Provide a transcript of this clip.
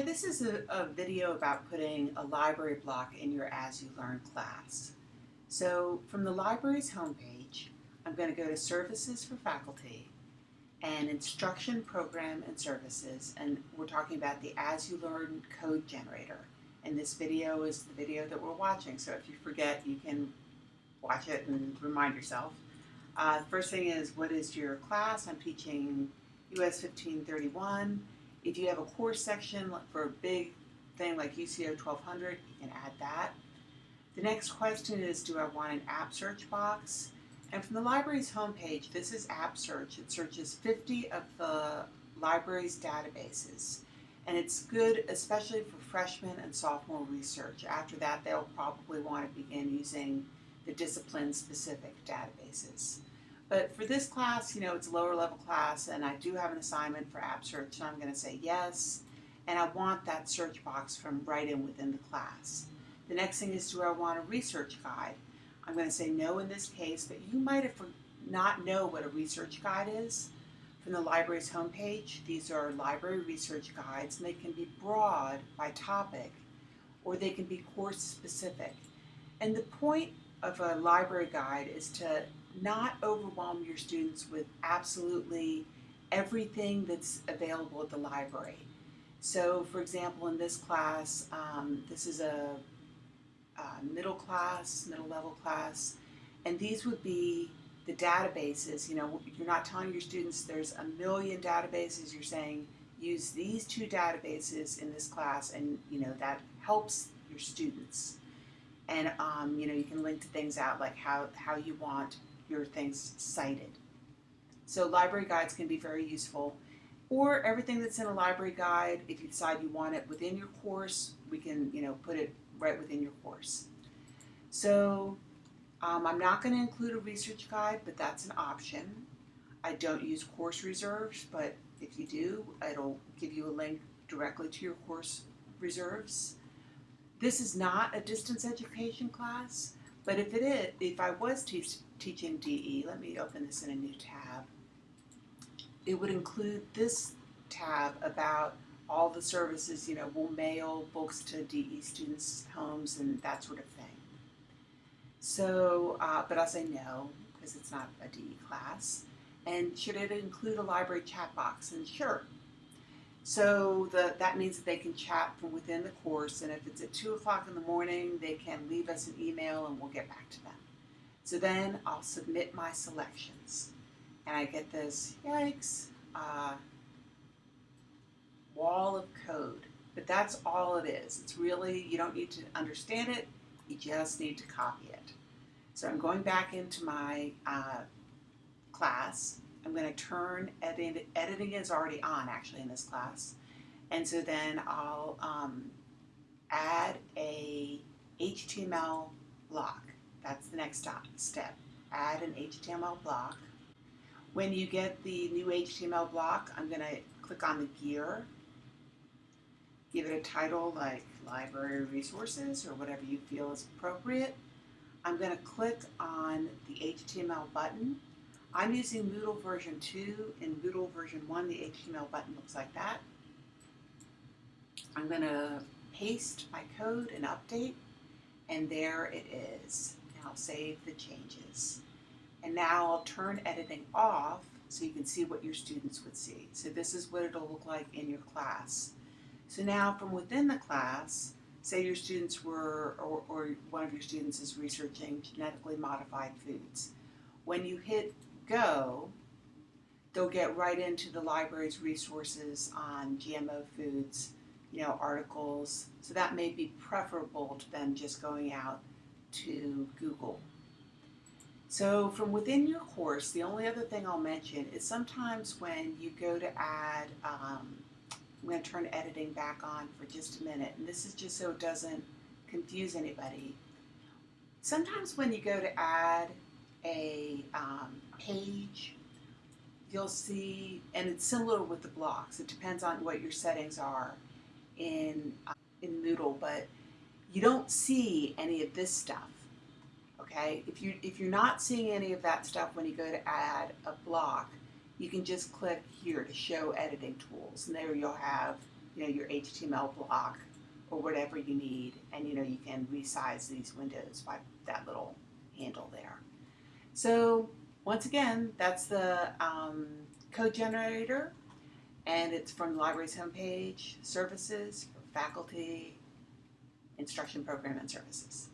Hi, this is a, a, video about putting a library block in your AsULearn class. So from the library's homepage, I'm going to go to Services for Faculty and Instruction Program and Services, and we're talking about the AsULearn code generator. And this video is the video that we're watching, so if you forget, you can watch it and remind yourself. Uh, first thing is, what is your class? I'm teaching US 1531. If you have a course section for a big thing like UCO 1200, you can add that. The next question is, do I want an AppSearch box? And from the library's homepage, this is AppSearch. It searches 50 of the library's databases. And it's good especially for freshman and sophomore research. After that, they'll probably want to begin using the discipline-specific databases. But for this class, you know, it's a lower level class and I do have an assignment for AppSearch, so I'm going to say yes. And I want that search box from right in within the class. The next thing is, do I want a research guide? I'm going to say no in this case, but you might have not know what a research guide is. From the library's homepage, these are library research guides, and they can be broad by topic, or they can be course specific. And the point of a library guide is to not overwhelm your students with absolutely everything that's available at the library. So for example, in this class, um, this is a, a middle class, middle level class, and these would be the databases. You know, you're not telling your students there's a million databases, you're saying use these two databases in this class and you know that helps your students. And um, you know, you can link to things out like how, how you want your things cited. So library guides can be very useful. Or everything that's in a library guide, if you decide you want it within your course, we can you know put it right within your course. So um, I'm not going to include a research guide, but that's an option. I don't use course reserves, but if you do, it'll give you a link directly to your course reserves. This is not a distance education class, but if it is, if I was teach, teaching DE, let me open this in a new tab, it would include this tab about all the services, you know, we'll mail books to DE students' homes and that sort of thing. So, uh, but I'll say no, because it's not a DE class. And should it include a library chat box? And sure. So the, that means that they can chat from within the course, and if it's at 2 o'clock in the morning, they can leave us an email and we'll get back to them. So then I'll submit my selections. And I get this, yikes, uh, wall of code. But that's all it is. It's really, you don't need to understand it, you just need to copy it. So I'm going back into my uh, class. I'm going to turn edit, editing is already on actually in this class. And so then I'll um, add a HTML block. That's the next step. Add an HTML block. When you get the new HTML block, I'm going to click on the gear, give it a title like library resources or whatever you feel is appropriate. I'm going to click on the HTML button. I'm using Moodle version 2. In Moodle version 1, the HTML button looks like that. I'm going to paste my code and update, and there it is. And I'll save the changes. And now I'll turn editing off so you can see what your students would see. So this is what it'll look like in your class. So now from within the class, say your students were, or, or one of your students is researching genetically modified foods. When you hit go, they'll get right into the library's resources on GMO foods, you know, articles. So that may be preferable to them just going out to Google. So from within your course, the only other thing I'll mention is sometimes when you go to add, um, I'm going to turn editing back on for just a minute, and this is just so it doesn't confuse anybody. Sometimes when you go to add a um, page, you'll see, and it's similar with the blocks, it depends on what your settings are in, uh, in Moodle, but you don't see any of this stuff. Okay, if you if you're not seeing any of that stuff when you go to add a block, you can just click here to show editing tools, and there you'll have you know, your HTML block or whatever you need. And, you know, you can resize these windows by that little handle there. So once again, that's the um, code generator and it's from the library's homepage, services, faculty, instruction program and services.